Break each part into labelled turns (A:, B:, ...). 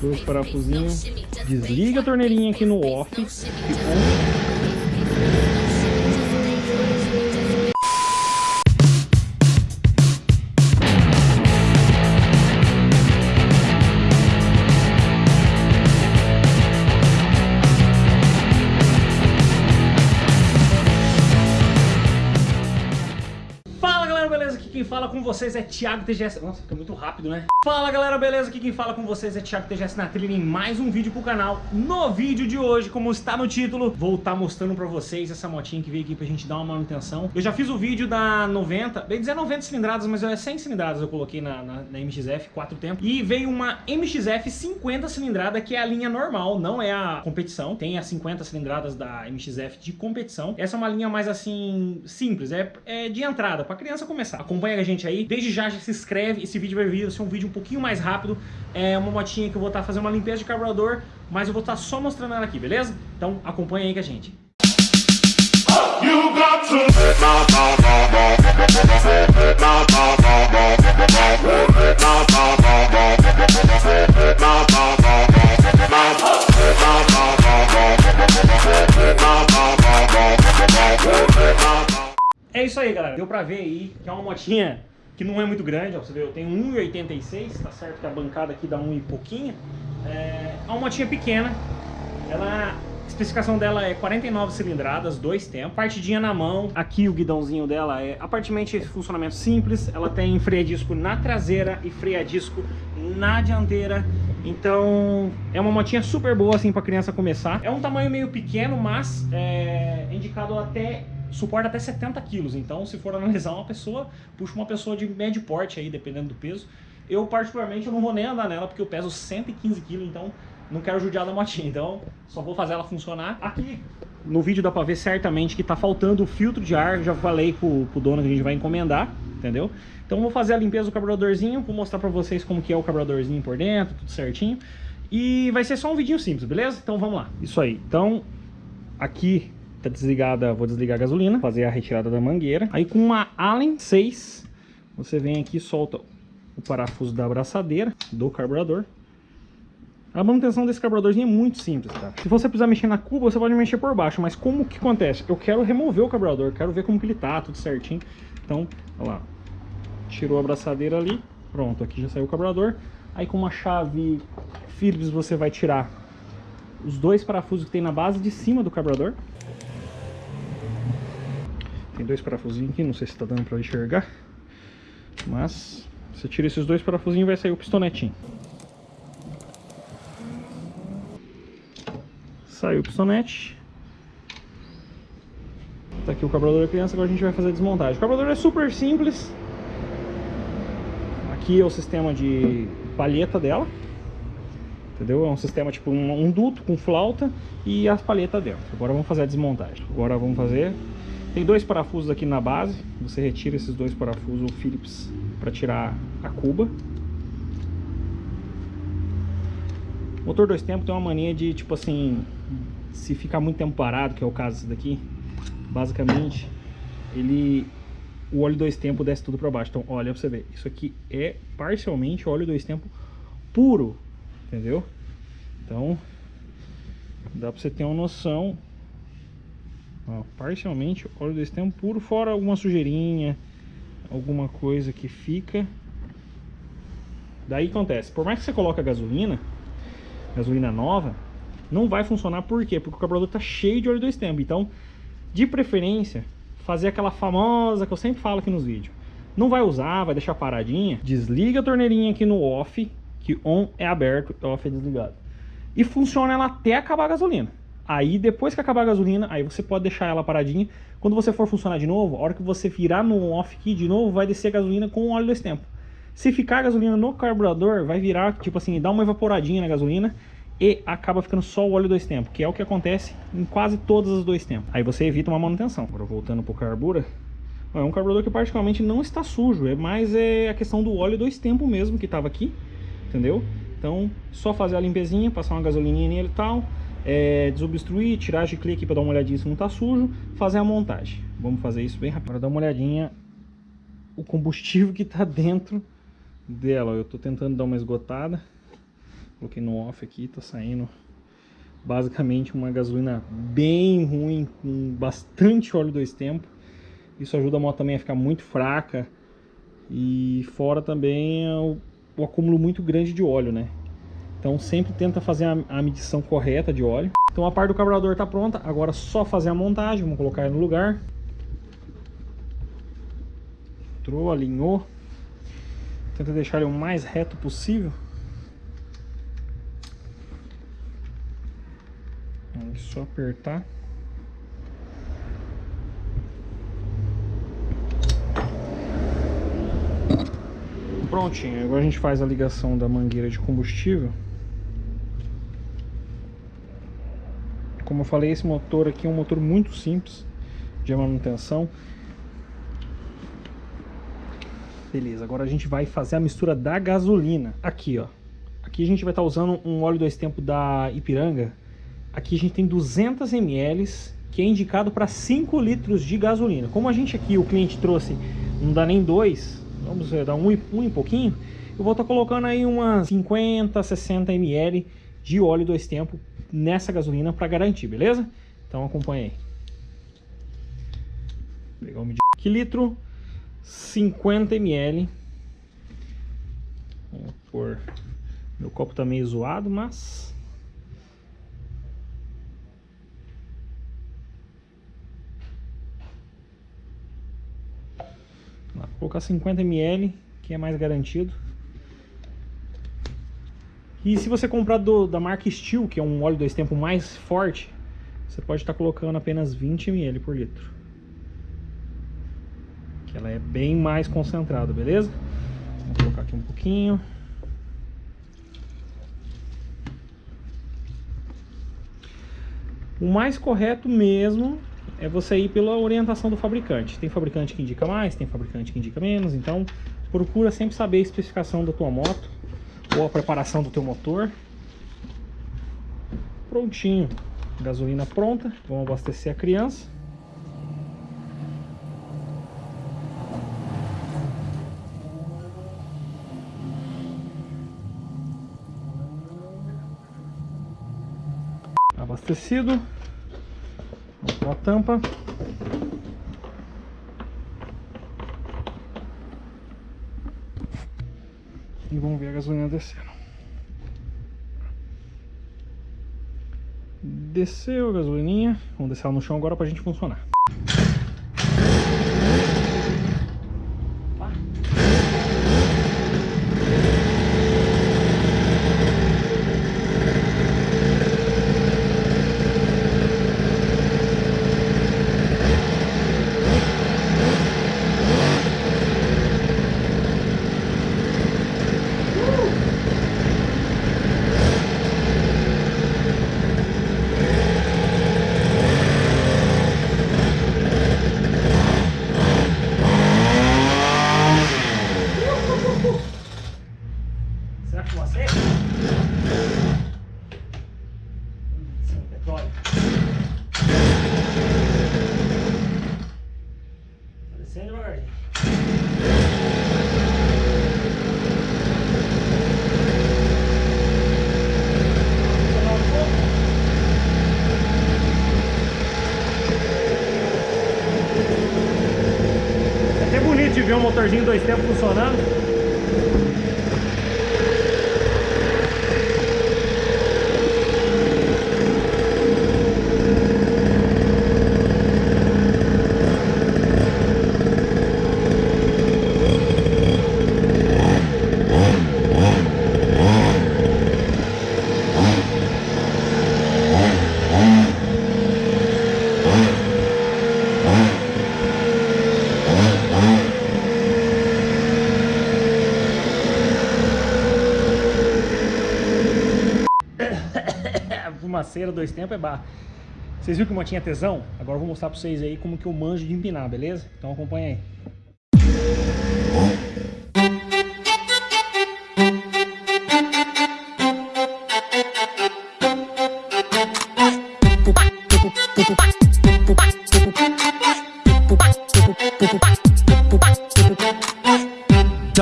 A: Dois parafusinhos. Desliga a torneirinha aqui no off. Com vocês é Thiago TGS. Nossa, fica muito rápido, né? Fala galera, beleza? Aqui quem fala com vocês é Thiago TGS na trilha em mais um vídeo pro canal. No vídeo de hoje, como está no título, vou estar tá mostrando pra vocês essa motinha que veio aqui pra gente dar uma manutenção. Eu já fiz o vídeo da 90, bem dizer 90 cilindradas, mas é 100 cilindradas eu coloquei na, na, na MXF, 4 tempos. E veio uma MXF 50 cilindrada, que é a linha normal, não é a competição. Tem as 50 cilindradas da MXF de competição. Essa é uma linha mais assim, simples, é, é de entrada, pra criança começar. Acompanha a gente aí. Desde já, já se inscreve. Esse vídeo vai vir ser um vídeo um pouquinho mais rápido. É uma motinha que eu vou estar tá fazendo uma limpeza de carburador, mas eu vou estar tá só mostrando ela aqui, beleza? Então acompanha aí com a gente. É isso aí, galera. Deu pra ver aí que é uma motinha que não é muito grande, ó, você vê, eu tenho 1,86, tá certo que a bancada aqui dá 1 e pouquinho. É, uma motinha pequena, ela, a especificação dela é 49 cilindradas, dois tempos, partidinha na mão. Aqui o guidãozinho dela é aparentemente funcionamento simples, ela tem freio a disco na traseira e freio a disco na dianteira. Então é uma motinha super boa assim para criança começar. É um tamanho meio pequeno, mas é indicado até suporta até 70 quilos, então se for analisar uma pessoa, puxa uma pessoa de médio porte aí, dependendo do peso. Eu particularmente eu não vou nem andar nela porque eu peso 115 quilos, então não quero judiar da motinha, então só vou fazer ela funcionar. Aqui no vídeo dá pra ver certamente que tá faltando o filtro de ar, já falei pro, pro dono que a gente vai encomendar, entendeu? Então vou fazer a limpeza do carburadorzinho, vou mostrar pra vocês como que é o carburadorzinho por dentro, tudo certinho. E vai ser só um vidinho simples, beleza? Então vamos lá. Isso aí. Então, aqui Tá desligada, vou desligar a gasolina, fazer a retirada da mangueira. Aí com uma Allen 6, você vem aqui e solta o parafuso da abraçadeira do carburador. A manutenção desse carburadorzinho é muito simples, tá? Se você precisar mexer na cuba, você pode mexer por baixo, mas como que acontece? Eu quero remover o carburador, quero ver como que ele tá, tudo certinho. Então, olha lá, tirou a abraçadeira ali, pronto, aqui já saiu o carburador. Aí com uma chave Phillips você vai tirar os dois parafusos que tem na base de cima do carburador. Tem dois parafusinhos aqui, não sei se está dando para enxergar. Mas você tira esses dois parafusinhos vai sair o pistonetinho. Saiu o pistonete. Tá aqui o carburador da criança, agora a gente vai fazer a desmontagem. O carburador é super simples. Aqui é o sistema de palheta dela. Entendeu? É um sistema tipo um, um duto com flauta e as palhetas dentro. Agora vamos fazer a desmontagem. Agora vamos fazer tem dois parafusos aqui na base, você retira esses dois parafusos Phillips para tirar a cuba. O motor dois tempos tem uma mania de, tipo assim, se ficar muito tempo parado, que é o caso desse daqui, basicamente, ele, o óleo dois tempos desce tudo para baixo. Então, olha pra você ver, isso aqui é parcialmente óleo dois tempos puro, entendeu? Então, dá pra você ter uma noção Ó, parcialmente óleo desse tempo puro, fora alguma sujeirinha, alguma coisa que fica. Daí acontece, por mais que você coloque a gasolina, gasolina nova, não vai funcionar por quê? Porque o carburador está cheio de óleo dois tempos. Então, de preferência, fazer aquela famosa que eu sempre falo aqui nos vídeos. Não vai usar, vai deixar paradinha, desliga a torneirinha aqui no off, que on é aberto, off é desligado. E funciona ela até acabar a gasolina. Aí depois que acabar a gasolina, aí você pode deixar ela paradinha. Quando você for funcionar de novo, a hora que você virar no off key de novo, vai descer a gasolina com óleo dois tempos. Se ficar a gasolina no carburador, vai virar, tipo assim, dá uma evaporadinha na gasolina e acaba ficando só o óleo dois tempos, que é o que acontece em quase todos os dois tempos. Aí você evita uma manutenção. Agora voltando pro carbura, é um carburador que particularmente não está sujo, é mais é a questão do óleo dois tempos mesmo que estava aqui, entendeu? Então, só fazer a limpezinha, passar uma gasolininha nele e tal, é, desobstruir, tirar de clique para dar uma olhadinha se não está sujo, fazer a montagem. Vamos fazer isso bem rápido. Agora dá uma olhadinha o combustível que está dentro dela. Eu estou tentando dar uma esgotada. Coloquei no off aqui, tá saindo basicamente uma gasolina bem ruim, com bastante óleo dois tempos. Isso ajuda a moto também a ficar muito fraca e fora também o, o acúmulo muito grande de óleo, né? Então sempre tenta fazer a, a medição correta de óleo. Então a parte do carburador está pronta, agora é só fazer a montagem, vamos colocar no lugar. Entrou, alinhou. Tenta deixar ele o mais reto possível. É só apertar. Prontinho, agora a gente faz a ligação da mangueira de combustível. Como eu falei, esse motor aqui é um motor muito simples de manutenção. Beleza, agora a gente vai fazer a mistura da gasolina. Aqui, ó. Aqui a gente vai estar tá usando um óleo dois tempos da Ipiranga. Aqui a gente tem 200 ml, que é indicado para 5 litros de gasolina. Como a gente aqui, o cliente trouxe, não dá nem dois, vamos dar um, um e pouquinho, eu vou estar tá colocando aí umas 50, 60 ml de óleo dois tempos nessa gasolina para garantir, beleza? Então acompanha aí. Vou pegar o medidor. Que litro? 50 ml. Vamos pôr. Meu copo tá meio zoado, mas. Vou colocar 50 ml, que é mais garantido. E se você comprar do, da marca Steel, que é um óleo dois tempos mais forte, você pode estar colocando apenas 20 ml por litro que ela é bem mais concentrada, beleza? Vou colocar aqui um pouquinho. O mais correto mesmo é você ir pela orientação do fabricante. Tem fabricante que indica mais, tem fabricante que indica menos, então procura sempre saber a especificação da tua moto ou a preparação do teu motor. Prontinho, gasolina pronta, vamos abastecer a criança. abastecido. Vamos para a tampa. E vamos ver a gasolina descendo. Desceu a gasolininha. Vamos deixar ela no chão agora para a gente funcionar. Ver um motorzinho dois tempos funcionando. Fumaceira, dois tempos é barra. Vocês viram que uma tinha tesão? Agora eu vou mostrar pra vocês aí como que eu manjo de empinar, beleza? Então acompanha aí.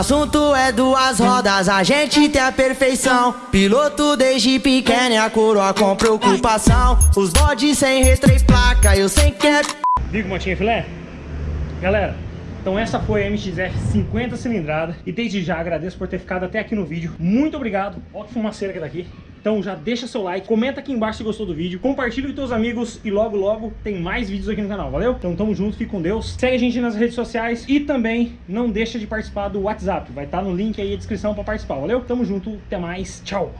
B: Assunto é duas rodas, a gente tem a perfeição. Piloto desde pequeno a coroa com preocupação. Os bodes sem e placa, eu sei que é.
A: Viu que motinha filé? Galera, então essa foi a MXF 50 cilindrada e desde já agradeço por ter ficado até aqui no vídeo. Muito obrigado. Olha que fumaceira que tá aqui. Então já deixa seu like, comenta aqui embaixo se gostou do vídeo, compartilha com seus amigos e logo logo tem mais vídeos aqui no canal, valeu? Então tamo junto, fique com Deus. Segue a gente nas redes sociais e também não deixa de participar do WhatsApp. Vai estar tá no link aí na descrição para participar, valeu? Tamo junto, até mais, tchau!